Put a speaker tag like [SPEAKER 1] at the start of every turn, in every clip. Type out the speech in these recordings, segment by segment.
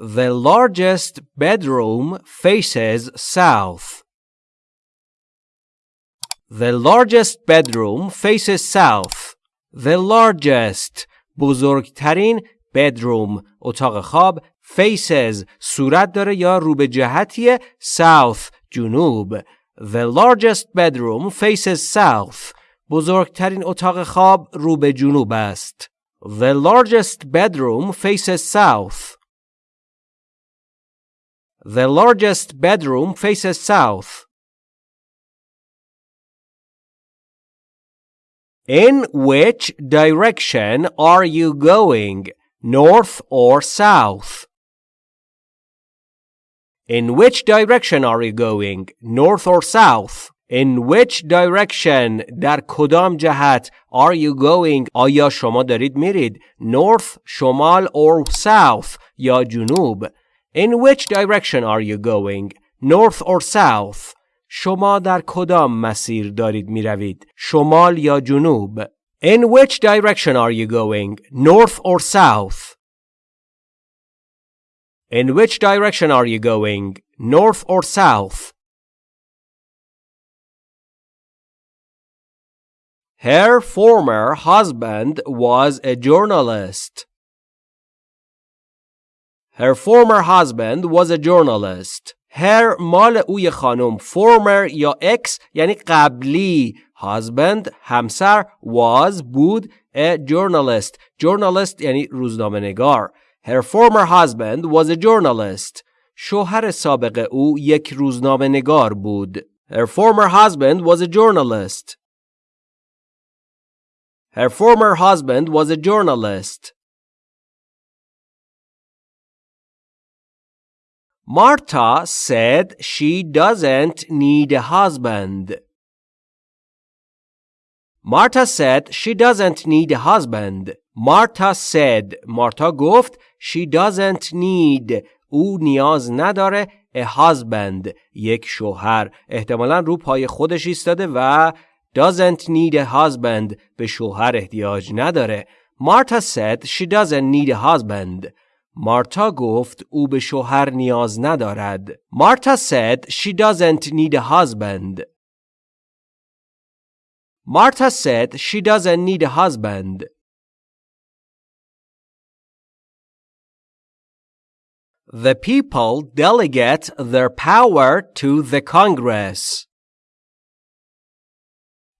[SPEAKER 1] The largest bedroom faces south. The largest bedroom faces south. The largest بزرگترین bedroom اتاق خواب faces صورت داره یا رو به جهتیه south جنوب The largest bedroom faces south بزرگترین اتاق خواب رو به جنوب است The largest bedroom faces south The largest bedroom faces south In which direction are you going? North or south? In which direction are you going? North or south? In which direction در کدام جهت are you going آیا شما دارید میرید north شمال or south یا جنوب In which direction are you going north or south شما در کدام مسیر دارید میروید شمال یا جنوب In which direction are you going north or south In which direction are you going? North or south? Her former husband was a journalist. Her former husband was a journalist. Her مال اوی خانم former یا ex یعنی قبلی husband همسر was بود a journalist journalist یعنی روزنامه نگار Her former husband was a journalist. شوهر سابق او یک روزنامه نگار بود. Her former husband was a journalist. Her former husband was a journalist. Marta said she doesn't need a husband. Marta said she doesn't need a husband. Marta said Marta گفت she doesn't need او نیاز نداره a husband یک شوهر احتمالا رو پای خودش ایستاده و doesn't need a husband به شوهر احتیاج نداره Marta said she doesn't need a husband مارتا گفت او به شوهر نیاز ندارد Marta said she doesn't need a husband Marta said she doesn't need a husband The people delegate their power to the Congress.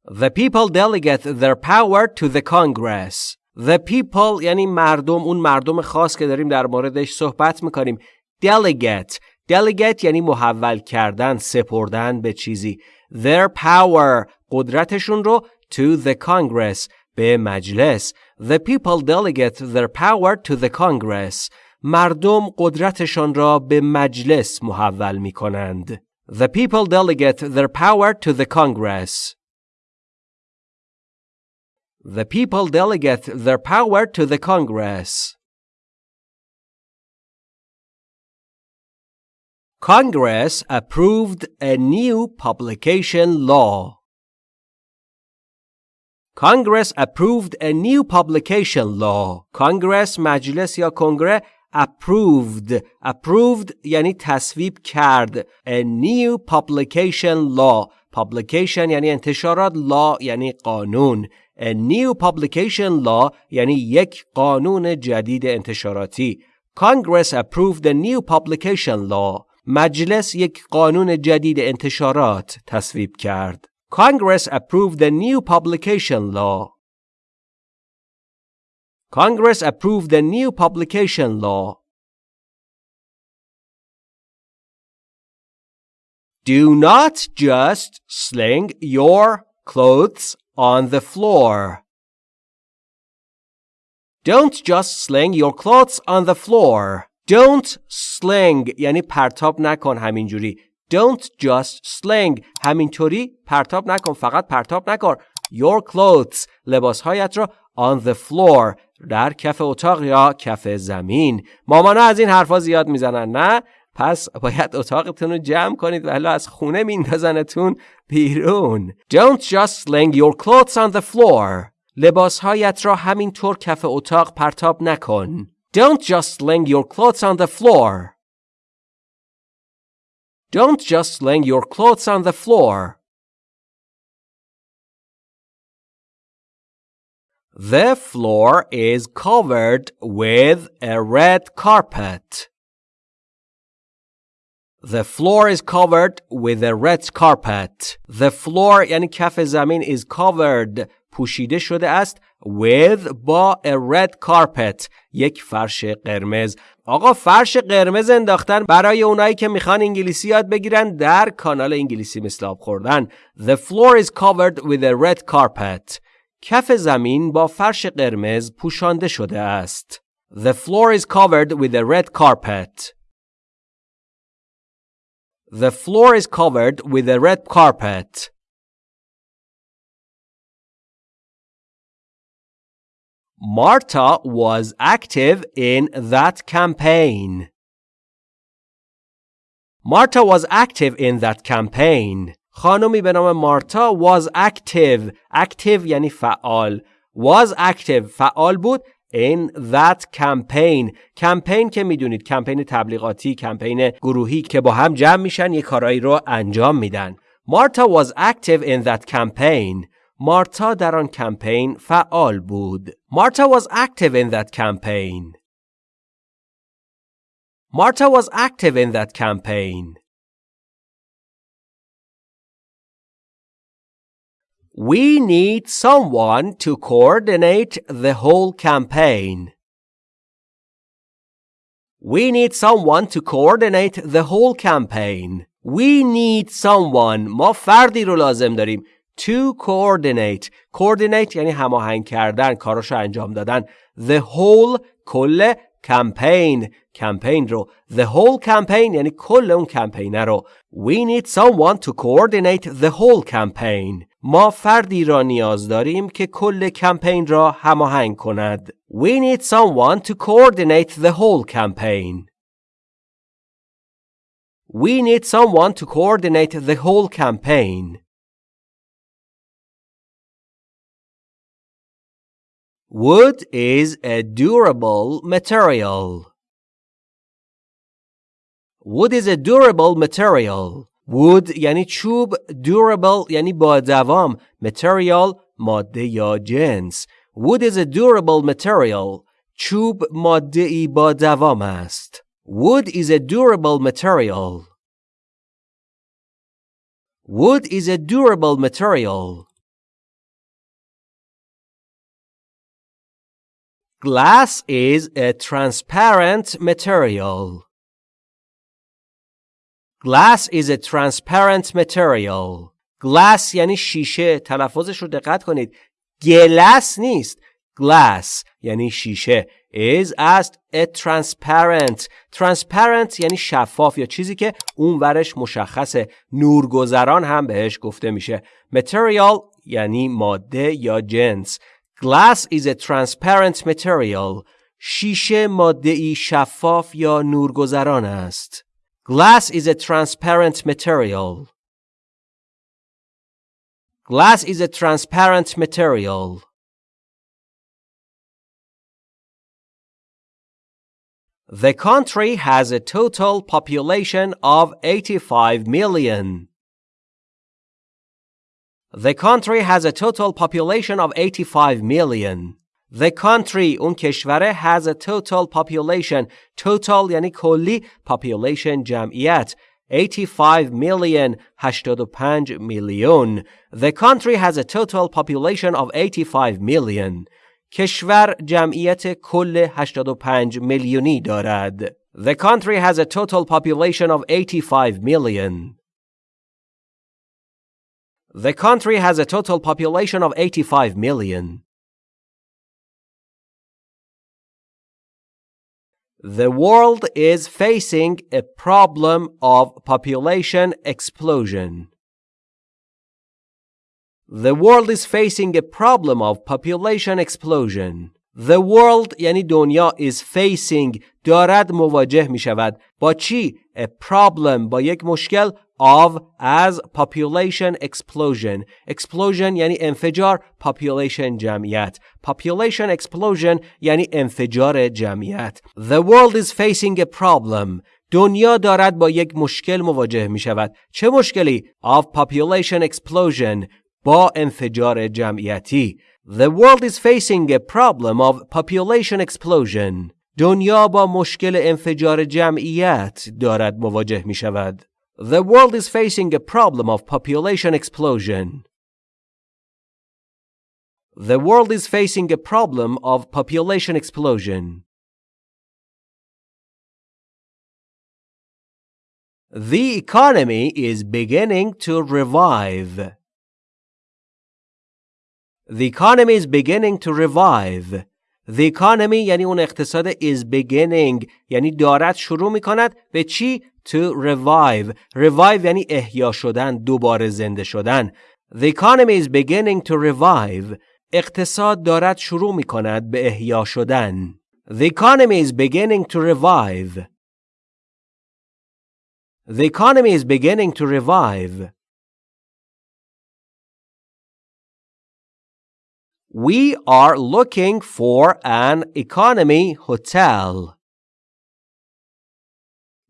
[SPEAKER 1] The people delegate their power to the Congress. The people یعنی مردم اون مردم خاص که داریم در موردش صحبت می‌کنیم. Delegate. Delegate یعنی محول کردن، سپردن به چیزی. Their power. قدرتشون رو to the Congress. به مجلس. The people delegate their power to the Congress. مردم قدرتشان را به مجلس محول می کنند. The people delegate their power to the Congress. The people delegate their power to the Congress. Congress approved a new publication law. Congress approved a new publication law. Congress مجلس یا کنگره approved approved یعنی تصویب کرد a new publication law publication یعنی انتشارات law یعنی قانون a new publication law یعنی یک قانون جدید انتشاراتی Congress approved a new publication law مجلس یک قانون جدید انتشارات تصویب کرد Congress approved a new publication law Congress approved the new publication law. Do not just sling your clothes on the floor. Don't just sling your clothes on the floor. Don't sling یعنی پرتاب نکن همینجوری. Don't just sling همینطوری پرتاب نکن فقط پرتاب نکن. Your clothes لباسهایت را on the floor در کف اتاق یا کف زمین مامانا از این حرفا زیاد می‌زنن نه پس باید اتاقتون رو جمع کنید و از خونه میندازنتون بیرون Don't just sling your clothes on the floor لباسهایت را همینطور کف اتاق پرتاب نکن Don't just sling your clothes on the floor. Don't just sling your clothes on the floor. The floor is covered with a red carpet. The floor is covered with a red carpet. The floor یعنی کف زمین is covered پوشیده شده است with با a red carpet یک فرش قرمز آقا فرش قرمز انداختن برای اونایی که میخوان انگلیسی یاد بگیرن در کانال انگلیسی مثل آب خوردن The floor is covered with a red carpet کف زمین با فرش قرمز پوشانده شده است The floor is covered with a red carpet The floor is covered with a red carpet. Marta was active in that campaign. Marta was active in that campaign. خانمی به نام مارتا was active. active یعنی فعال. was active فعال بود In that campaign. کمپین که می‌دونید کمپین تبلیغاتی کمپین گروهی که با هم جمع میشن یه کارایی رو انجام میدن. مارتا was active in that campaign. مارتا در آن کمپین فعال بود. مارتا was active in that campaign. Marta was active in that campaign. We need someone to coordinate the whole campaign. We need someone to coordinate the whole campaign. We need someone. ما فردی رو لازم داریم. To coordinate. Coordinate یعنی هماهنگ کردن. کاراشو انجام دادن. The whole کل campaign. کمپین رو. The whole campaign یعنی کل اون کمپینه رو. We need someone to coordinate the whole campaign. ما فردی را نیاز داریم که کل کمپین را هماهنگ کند. We need someone to coordinate the whole campaign. We need someone to coordinate the whole campaign. Wood is a durable material. Wood is a durable material. wood یعنی چوب durable یعنی با دوام material ماده یا جنس wood is a durable material چوب ماده ای با دوام است wood is a durable material wood is a durable material glass is a transparent material Glass is a transparent material. Glass یعنی شیشه. تلفظش رو دقت کنید. گلس نیست. Glass یعنی شیشه. is است a transparent. Transparent یعنی شفاف یا چیزی که اون ورش مشخصه. نورگذران هم بهش گفته میشه. Material یعنی ماده یا جنس. Glass is a transparent material. شیشه ماده ای شفاف یا نورگذران است. Glass is a transparent material. Glass is a transparent material. The country has a total population of 85 million. The country has a total population of 85 million. The country اون کشوره has a total population total یعنی کلی population جمعیت 85 million 85 میلیون The country has a total population of 85 million کشور جمعیت کل 85 میلیونی دارد The country has a total population of 85 million The country has a total population of 85 million The world is facing a problem of population explosion. The world is facing a problem of population explosion. The world یعنی دنیا is facing دارد مواجه می شود با چی؟ A problem با یک مشکل of as population explosion explosion یعنی انفجار population جمعیت population explosion یعنی انفجار جمعیت The world is facing a problem دنیا دارد با یک مشکل مواجه می شود چه مشکلی؟ of population explosion با انفجار جمعیتی The world is facing a problem of population explosion دنیا با مشکل انفجار جمعیت دارد مواجه می شود. The world is facing a problem of population explosion. The world is facing a problem of population explosion. The economy is beginning to revive. The economy is beginning to revive. The economy یعنی اون اقتصاد is beginning یعنی دارد شروع می کند به چی؟ To revive. Revive یعنی احیا شدن، دوباره زنده شدن. The economy is beginning to revive. اقتصاد دارد شروع می کند به احیا شدن. The economy is beginning to revive. The economy is beginning to revive. We are looking for an economy hotel.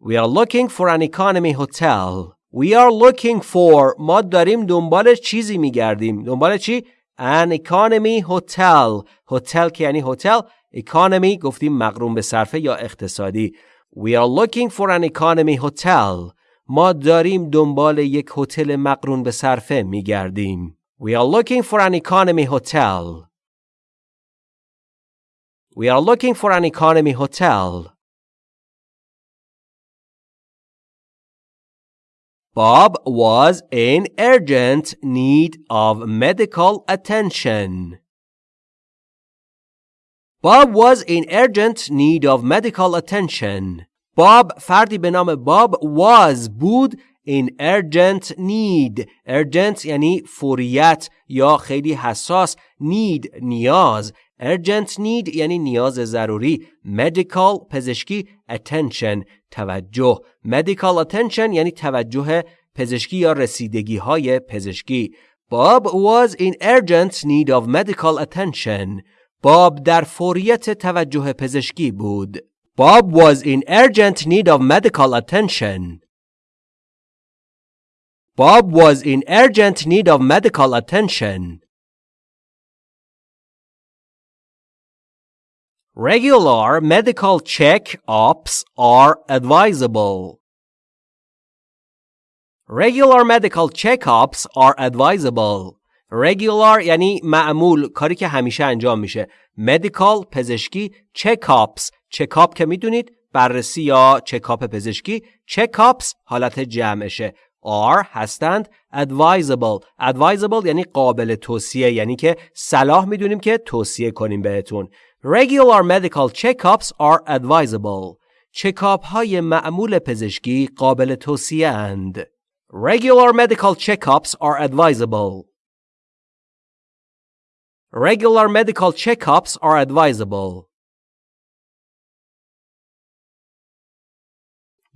[SPEAKER 1] We are looking for an economy hotel. We are looking for ما داریم دنبال چیزی میگردیم. دنبال چی؟ An economy hotel. hotel که یعنی هتل. economy گفتیم مقرون به صرفه یا اقتصادی. We are looking for an economy hotel. ما داریم دنبال یک هتل مقرون به صرفه میگردیم. We are looking for an economy hotel. We are looking for an economy hotel. Bob was in urgent need of medical attention. Bob was in urgent need of medical attention. Bob فردی به نام Bob was بود in urgent need urgent یعنی فوریت یا خیلی حساس need نیاز urgent need یعنی نیاز ضروری medical پزشکی attention توجه medical attention یعنی توجه پزشکی یا رسیدگی های پزشکی Bob was in urgent need of medical attention باب در فوریت توجه پزشکی بود Bob was in urgent need of medical attention Bob was in urgent need of medical attention. Regular medical check-ups are advisable. Regular medical check-ups are advisable. Regular یعنی معمول کاری که همیشه انجام میشه. Medical پزشکی check-ups check-up که می‌دونید بررسی یا چکاپ پزشکی check-ups حالت جمعشه are هستند advisable advisable یعنی قابل توصیه یعنی که صلاح می‌دونیم که توصیه کنیم بهتون regular medical checkups are advisable چکاپ های معمول پزشکی قابل توصیه اند regular medical checkups are advisable regular medical checkups are advisable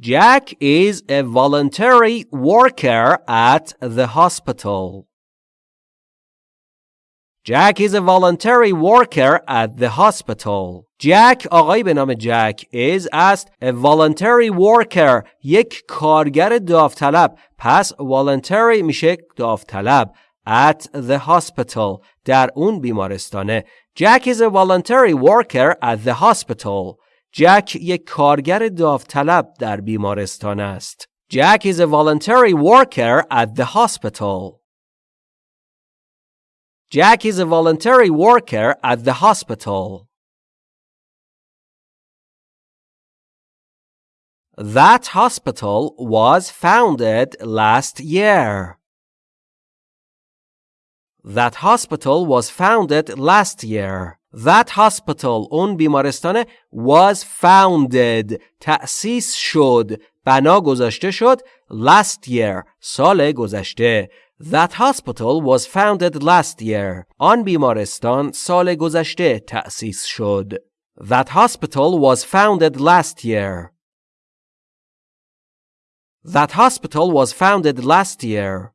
[SPEAKER 1] Jack is a voluntary worker at the hospital. Jack is a voluntary worker at the hospital. Jack آقای به نام جک is است a voluntary worker یک کارگر داوطلب پس voluntary میشه داوطلب at the hospital در اون بیمارستانه Jack is a voluntary worker at the hospital جک یک کارگر داوطلب در بیمارستان است. Jack is a voluntary worker at the hospital. Jack is a voluntary worker at the hospital. That hospital was founded last year. That hospital was founded last year. That hospital اون بیمارستان was founded تأسیس شد بنا گذاشته شد last year سال گذشته That hospital was founded last year. آن بیمارستان سال گذشته تأسیس شد. That hospital was founded last year. That hospital was founded last year.